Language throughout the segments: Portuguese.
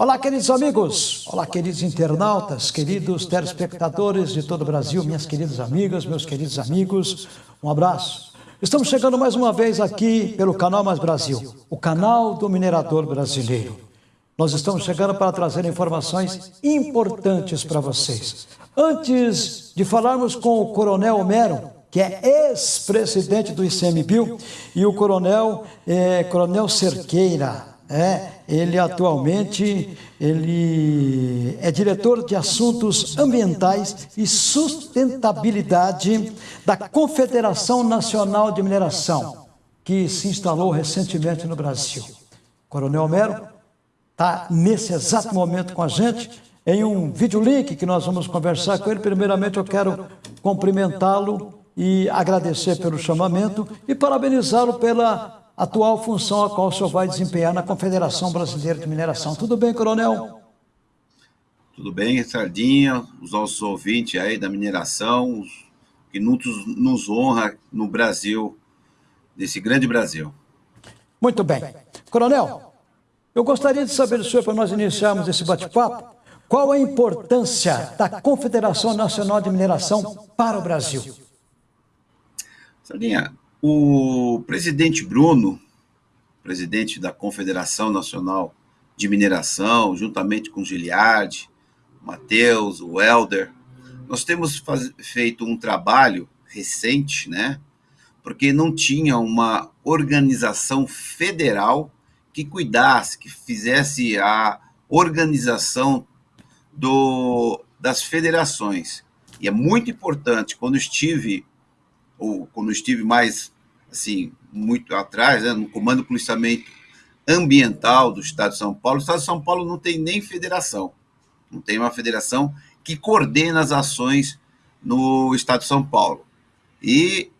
Olá, queridos amigos, olá, queridos internautas, queridos telespectadores de todo o Brasil, minhas queridas amigas, meus queridos amigos, um abraço. Estamos chegando mais uma vez aqui pelo Canal Mais Brasil, o canal do minerador brasileiro. Nós estamos chegando para trazer informações importantes para vocês. Antes de falarmos com o Coronel Homero, que é ex-presidente do ICMBio, e o Coronel, é, Coronel Cerqueira, é, ele atualmente ele é diretor de assuntos ambientais e sustentabilidade da Confederação Nacional de Mineração, que se instalou recentemente no Brasil. Coronel Homero está nesse exato momento com a gente em um videolink que nós vamos conversar com ele. Primeiramente, eu quero cumprimentá-lo e agradecer pelo chamamento e parabenizá-lo pela atual função a qual o senhor vai desempenhar na Confederação Brasileira de Mineração. Tudo bem, coronel? Tudo bem, Sardinha, os nossos ouvintes aí da mineração, que nos, nos honra no Brasil, desse grande Brasil. Muito bem. Coronel, eu gostaria de saber do senhor, para nós iniciarmos esse bate-papo, qual a importância da Confederação Nacional de Mineração para o Brasil? Sardinha, o presidente Bruno, presidente da Confederação Nacional de Mineração, juntamente com Giliardi, Matheus, o Helder, nós temos feito um trabalho recente, né? Porque não tinha uma organização federal que cuidasse, que fizesse a organização do, das federações. E é muito importante, quando estive ou quando estive mais, assim, muito atrás, né, no Comando de Policiamento Ambiental do Estado de São Paulo, o Estado de São Paulo não tem nem federação, não tem uma federação que coordena as ações no Estado de São Paulo. E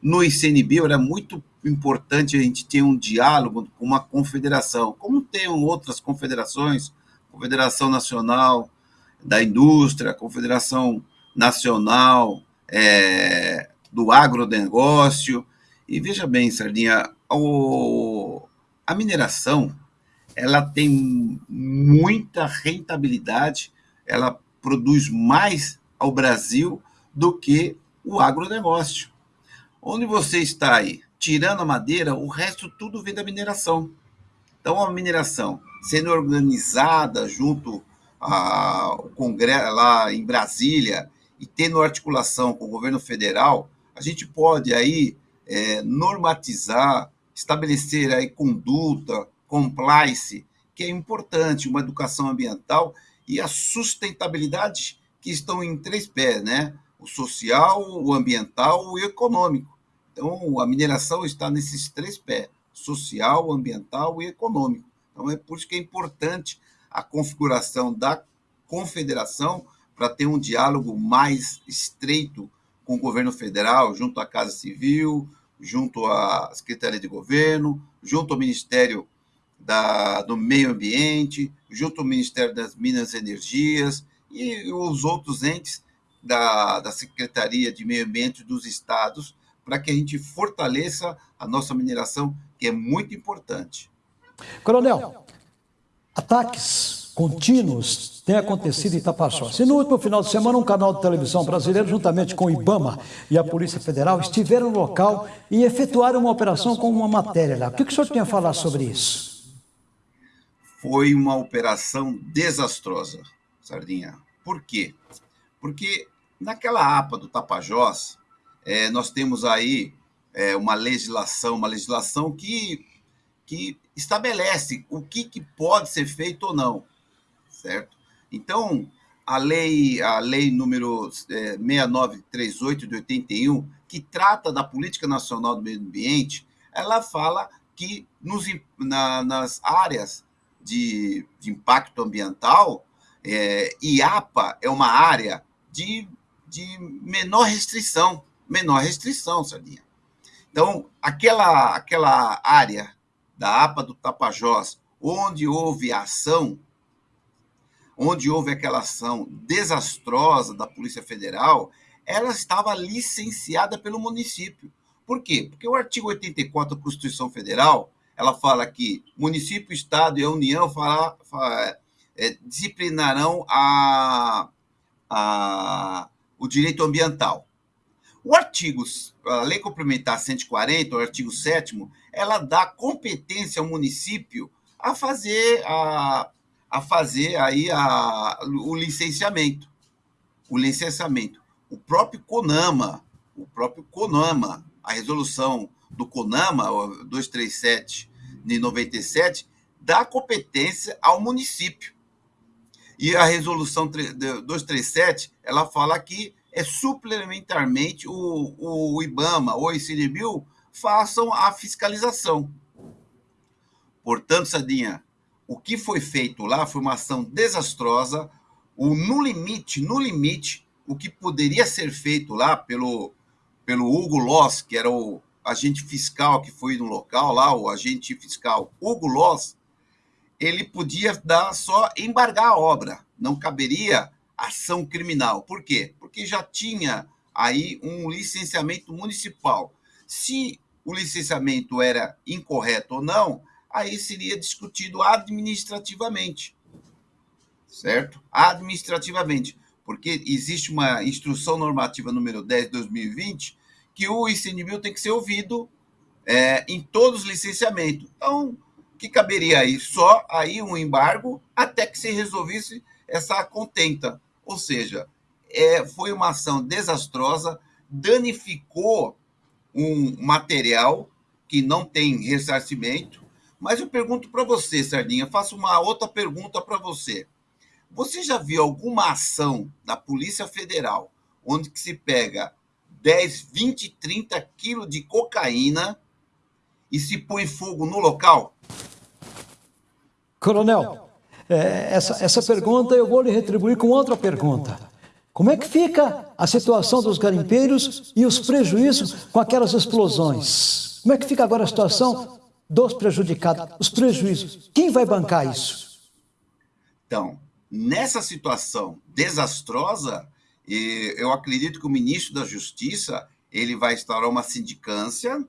no ICNB era muito importante a gente ter um diálogo com uma confederação, como tem outras confederações, Confederação Nacional da Indústria, Confederação Nacional é, do agronegócio. E veja bem, Sardinha, o, a mineração ela tem muita rentabilidade, ela produz mais ao Brasil do que o agronegócio. Onde você está aí tirando a madeira, o resto tudo vem da mineração. Então, a mineração sendo organizada junto ao Congresso lá em Brasília e tendo articulação com o governo federal, a gente pode aí é, normatizar, estabelecer aí conduta, compliance, que é importante, uma educação ambiental e a sustentabilidade que estão em três pés, né? O social, o ambiental e o econômico. Então, a mineração está nesses três pés: social, ambiental e econômico. Então, é por isso que é importante a configuração da confederação para ter um diálogo mais estreito com o governo federal, junto à Casa Civil, junto à Secretaria de Governo, junto ao Ministério da, do Meio Ambiente, junto ao Ministério das Minas e Energias e os outros entes da, da Secretaria de Meio Ambiente dos estados, para que a gente fortaleça a nossa mineração, que é muito importante. Coronel, ataques contínuos têm acontecido em Tapachós. E no último final de semana, um canal de televisão brasileiro, juntamente com o IBAMA e a Polícia Federal, estiveram no local e efetuaram uma operação com uma matéria lá. O que o senhor tem a falar sobre isso? Foi uma operação desastrosa, Sardinha. Por quê? Porque naquela APA do Tapajós, é, nós temos aí é, uma legislação, uma legislação que, que estabelece o que, que pode ser feito ou não certo? Então, a lei, a lei número é, 6938 de 81, que trata da política nacional do meio ambiente, ela fala que nos, na, nas áreas de, de, impacto ambiental, é, IAPA é uma área de, de menor restrição, menor restrição, Sardinha. Então, aquela, aquela área da APA do Tapajós, onde houve ação onde houve aquela ação desastrosa da Polícia Federal, ela estava licenciada pelo município. Por quê? Porque o artigo 84 da Constituição Federal, ela fala que município, estado e a União fala, fala, é, disciplinarão a, a, o direito ambiental. O artigo, a Lei Complementar 140, o artigo 7 ela dá competência ao município a fazer a, a fazer aí a, o licenciamento. O licenciamento. O próprio CONAMA, o próprio CONAMA, a resolução do CONAMA, 237 de 97, dá competência ao município. E a resolução 237, ela fala que é suplementarmente o, o IBAMA ou o ICNBio façam a fiscalização. Portanto, Sadinha, o que foi feito lá foi uma ação desastrosa, o no limite, no limite, o que poderia ser feito lá pelo, pelo Hugo Loss, que era o agente fiscal que foi no local lá, o agente fiscal Hugo Loss, ele podia dar só embargar a obra, não caberia ação criminal. Por quê? Porque já tinha aí um licenciamento municipal. Se o licenciamento era incorreto ou não, aí seria discutido administrativamente. Certo? Administrativamente. Porque existe uma instrução normativa número 10 de 2020 que o ICNBio tem que ser ouvido é, em todos os licenciamentos. Então, que caberia aí? Só aí um embargo até que se resolvesse essa contenta. Ou seja, é, foi uma ação desastrosa, danificou um material que não tem ressarcimento. Mas eu pergunto para você, Sardinha, faço uma outra pergunta para você. Você já viu alguma ação da Polícia Federal onde que se pega 10, 20, 30 quilos de cocaína e se põe fogo no local? Coronel, é, essa, essa pergunta eu vou lhe retribuir com outra pergunta. Como é que fica a situação dos garimpeiros e os prejuízos com aquelas explosões? Como é que fica agora a situação dos prejudicados, os prejuízos? Quem vai bancar isso? Então, nessa situação desastrosa, eu acredito que o ministro da Justiça ele vai instaurar uma sindicância,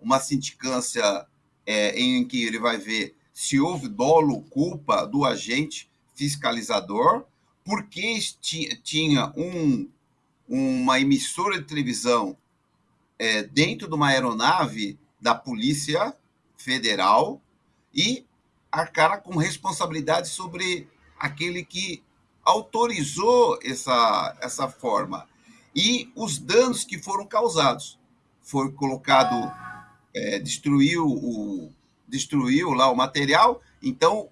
uma sindicância é, em que ele vai ver se houve dolo, culpa do agente fiscalizador, porque tinha um, uma emissora de televisão é, dentro de uma aeronave da Polícia Federal e arcar com responsabilidade sobre aquele que autorizou essa, essa forma. E os danos que foram causados. Foi colocado, é, destruiu, o, destruiu lá o material, então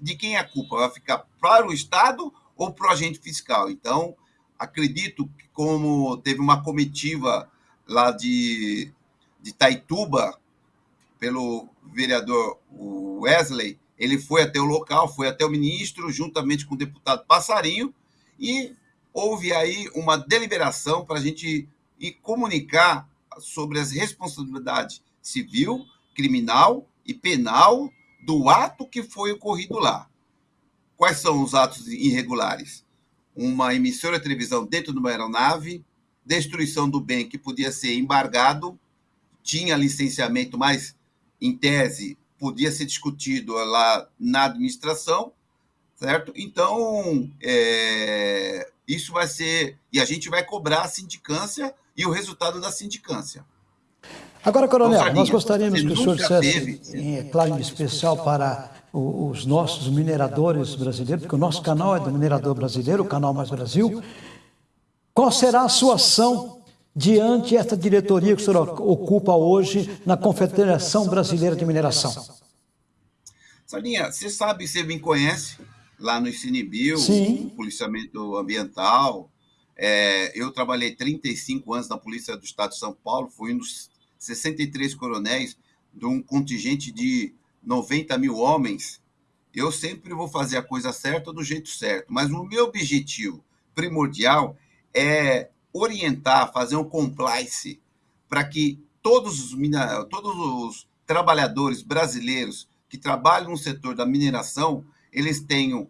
de quem é a culpa? Vai ficar para o Estado ou para o agente fiscal? Então, acredito que como teve uma comitiva lá de, de Taituba, pelo vereador Wesley, ele foi até o local, foi até o ministro, juntamente com o deputado Passarinho, e houve aí uma deliberação para a gente ir comunicar sobre as responsabilidades civil, criminal e penal do ato que foi ocorrido lá. Quais são os atos irregulares? Uma emissora de televisão dentro de uma aeronave, destruição do bem que podia ser embargado, tinha licenciamento, mas, em tese, podia ser discutido lá na administração, certo? Então, é, isso vai ser. E a gente vai cobrar a sindicância e o resultado da sindicância. Agora, Coronel, então, nós gostaríamos que o senhor dissesse, em, é claro, em especial para os nossos mineradores brasileiros, porque o nosso canal é do minerador brasileiro, o canal Mais Brasil, qual será a sua ação diante esta diretoria que o senhor ocupa hoje na Confederação Brasileira de Mineração? Salinha, você sabe, você me conhece lá no ICNBio, policiamento ambiental. É, eu trabalhei 35 anos na Polícia do Estado de São Paulo, fui um dos 63 coronéis de um contingente de 90 mil homens. Eu sempre vou fazer a coisa certa do jeito certo, mas o meu objetivo primordial é orientar, fazer um compliance para que todos os, todos os trabalhadores brasileiros que trabalham no setor da mineração, eles tenham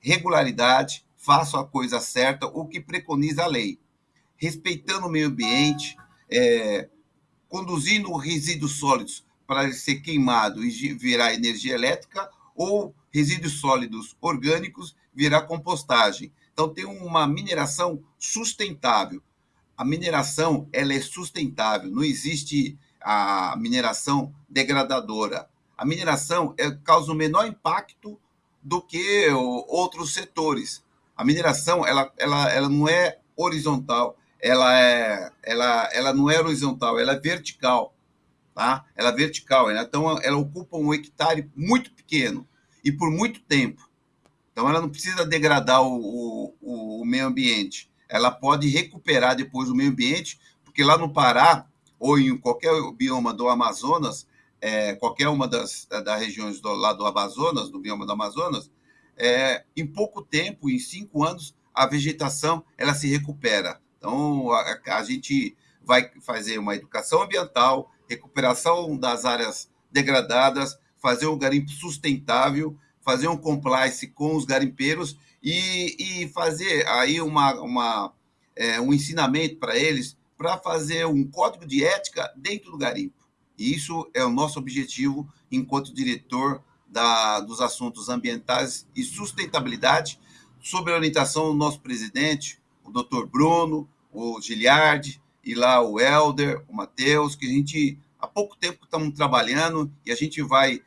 regularidade, façam a coisa certa, o que preconiza a lei. Respeitando o meio ambiente, é, conduzindo resíduos sólidos para ser queimado e virar energia elétrica, ou resíduos sólidos orgânicos virar compostagem. Então tem uma mineração sustentável. A mineração ela é sustentável, não existe a mineração degradadora. A mineração é, causa o menor impacto do que outros setores. A mineração ela, ela, ela não é horizontal, ela, é, ela, ela não é horizontal, ela é vertical. Tá? Ela é vertical, então ela ocupa um hectare muito pequeno e por muito tempo. Então ela não precisa degradar o, o, o meio ambiente. Ela pode recuperar depois o meio ambiente, porque lá no Pará, ou em qualquer bioma do Amazonas, é, qualquer uma das, das regiões do, lá do Amazonas, do bioma do Amazonas, é, em pouco tempo, em cinco anos, a vegetação ela se recupera. Então, a, a gente vai fazer uma educação ambiental, recuperação das áreas degradadas, fazer um garimpo sustentável, fazer um compliance com os garimpeiros e, e fazer aí uma, uma, é, um ensinamento para eles para fazer um código de ética dentro do garimpo. E isso é o nosso objetivo enquanto diretor da, dos assuntos ambientais e sustentabilidade, sob a orientação do nosso presidente, o doutor Bruno, o Giliardi, e lá o Helder, o Matheus, que a gente há pouco tempo estamos trabalhando e a gente vai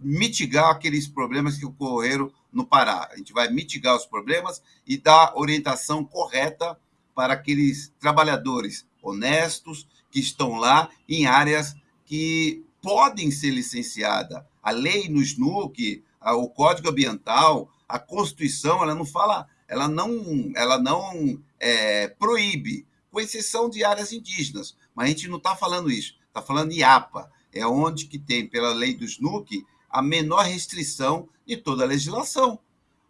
mitigar aqueles problemas que ocorreram no Pará. A gente vai mitigar os problemas e dar orientação correta para aqueles trabalhadores honestos que estão lá em áreas que podem ser licenciadas. A lei no SNUC, o Código Ambiental, a Constituição, ela não fala, ela não, ela não é, proíbe, com exceção de áreas indígenas. Mas a gente não está falando isso, está falando de APA, é onde que tem, pela lei do SNUC, a menor restrição de toda a legislação.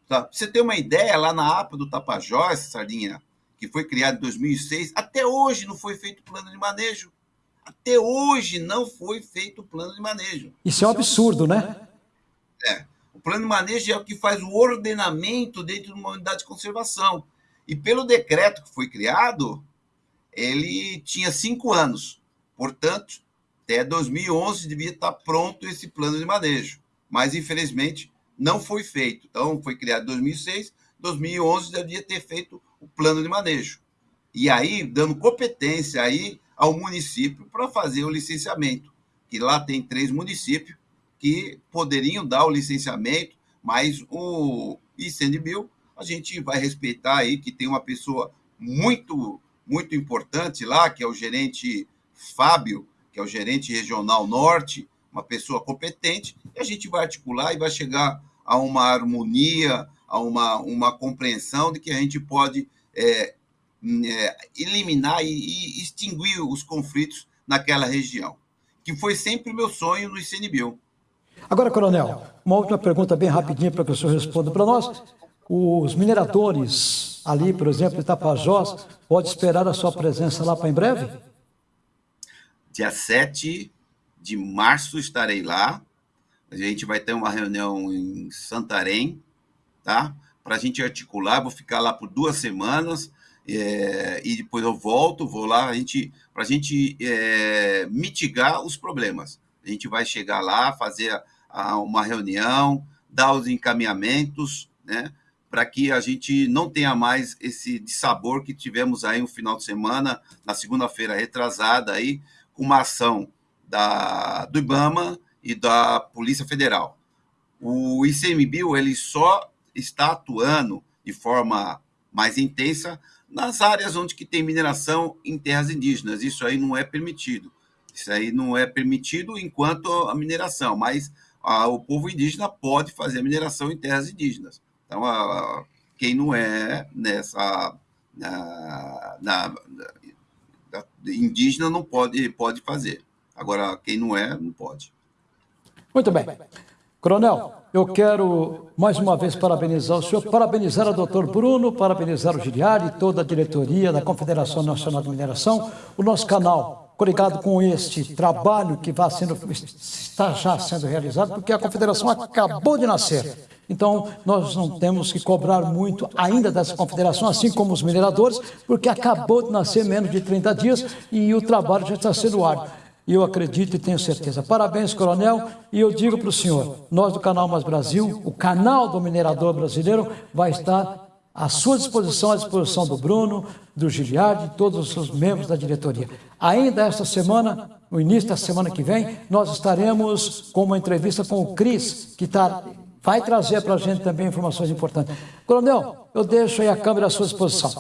Tá? você ter uma ideia, lá na APA do Tapajós, Sardinha, que foi criada em 2006, até hoje não foi feito plano de manejo. Até hoje não foi feito plano de manejo. Isso é um absurdo, né? É. O plano de manejo é o que faz o ordenamento dentro de uma unidade de conservação. E pelo decreto que foi criado, ele tinha cinco anos. Portanto, até 2011 devia estar pronto esse plano de manejo, mas infelizmente não foi feito. Então, foi criado em 2006, 2011 devia ter feito o plano de manejo. E aí, dando competência aí ao município para fazer o licenciamento, que lá tem três municípios que poderiam dar o licenciamento, mas o ICNBio a gente vai respeitar aí que tem uma pessoa muito muito importante lá, que é o gerente Fábio, que é o gerente regional norte, uma pessoa competente, e a gente vai articular e vai chegar a uma harmonia, a uma, uma compreensão de que a gente pode é, é, eliminar e, e, extinguir os conflitos naquela região, que foi sempre o meu sonho no ICNBio. Agora, coronel, uma última pergunta bem rapidinha para que o senhor responda para nós. Os mineradores ali, por exemplo, em Tapajós, pode esperar a sua presença lá para em breve? Dia 7 de março estarei lá. A gente vai ter uma reunião em Santarém, tá? Para a gente articular. Vou ficar lá por duas semanas é, e depois eu volto. Vou lá a gente, para a gente é, mitigar os problemas. A gente vai chegar lá, fazer a, a, uma reunião, dar os encaminhamentos, né? Para que a gente não tenha mais esse sabor que tivemos aí no final de semana, na segunda-feira retrasada aí, uma ação da, do IBAMA e da Polícia Federal. O ICMBio ele só está atuando de forma mais intensa nas áreas onde que tem mineração em terras indígenas. Isso aí não é permitido. Isso aí não é permitido enquanto a mineração, mas a, o povo indígena pode fazer a mineração em terras indígenas. Então, a, quem não é nessa na, na, indígena não pode, pode fazer. Agora, quem não é, não pode. Muito bem. Coronel, eu quero mais uma vez parabenizar o senhor, parabenizar o doutor Bruno, parabenizar o Giliari e toda a diretoria da Confederação Nacional de Mineração, o nosso canal, coligado com este trabalho que vai sendo, está já sendo realizado, porque a Confederação acabou de nascer. Então, nós não temos que cobrar muito ainda dessa confederação, assim como os mineradores, porque acabou de nascer menos de 30 dias e o trabalho já está sendo árduo. e eu acredito e tenho certeza. Parabéns, coronel, e eu digo para o senhor, nós do Canal Mais Brasil, o canal do minerador brasileiro, vai estar à sua disposição, à disposição do Bruno, do Giliardi, de todos os membros da diretoria. Ainda esta semana, no início da semana que vem, nós estaremos com uma entrevista com o Cris, que tá, vai trazer para a gente também informações importantes. Coronel, eu deixo aí a câmera à sua disposição.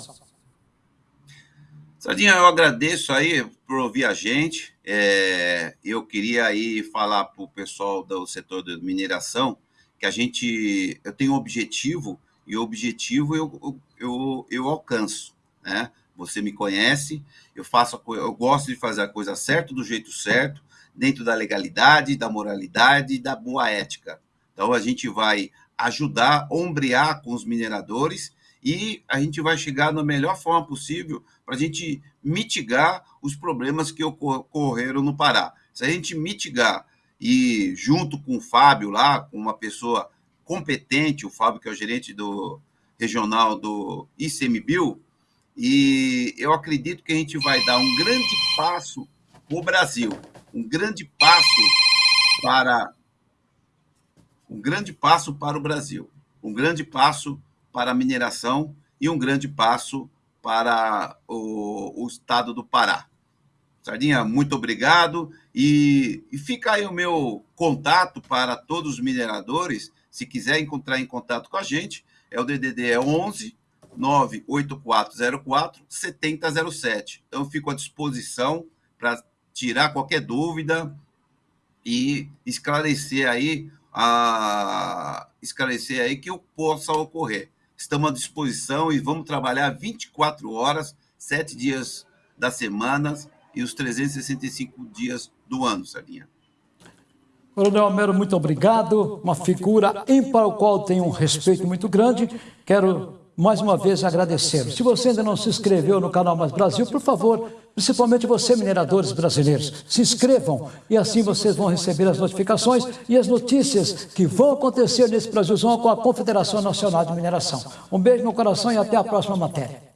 Sardinha, eu agradeço aí por ouvir a gente. É, eu queria aí falar para o pessoal do setor de mineração que a gente, eu tenho um objetivo e o objetivo eu, eu, eu alcanço, né? Você me conhece, eu faço, eu gosto de fazer a coisa certa, do jeito certo, dentro da legalidade, da moralidade e da boa ética. Então a gente vai ajudar, ombrear com os mineradores e a gente vai chegar na melhor forma possível para a gente mitigar os problemas que ocorreram no Pará. Se a gente mitigar e junto com o Fábio lá, com uma pessoa competente, o Fábio, que é o gerente do regional do ICMBio, e eu acredito que a gente vai dar um grande passo para o Brasil, um grande passo para um grande passo para o Brasil, um grande passo para a mineração e um grande passo para o, o estado do Pará. Sardinha, muito obrigado. E, e, fica aí o meu contato para todos os mineradores se quiser encontrar em contato com a gente, é o DDD é 11 98404 7007. Então, fico à disposição para tirar qualquer dúvida e esclarecer aí a esclarecer aí que o possa ocorrer. Estamos à disposição e vamos trabalhar 24 horas, sete dias da semana e os 365 dias do ano, Sardinha. Coronel Homero, muito obrigado. Uma figura ímpar, ao qual tenho um respeito muito grande. Quero mais uma vez agradecer. Se você ainda não se inscreveu no canal Mais Brasil, por favor, principalmente você, mineradores brasileiros, se inscrevam e assim vocês vão receber as notificações e as notícias que vão acontecer nesse Brasilzão com a Confederação Nacional de Mineração. Um beijo no coração e até a próxima matéria.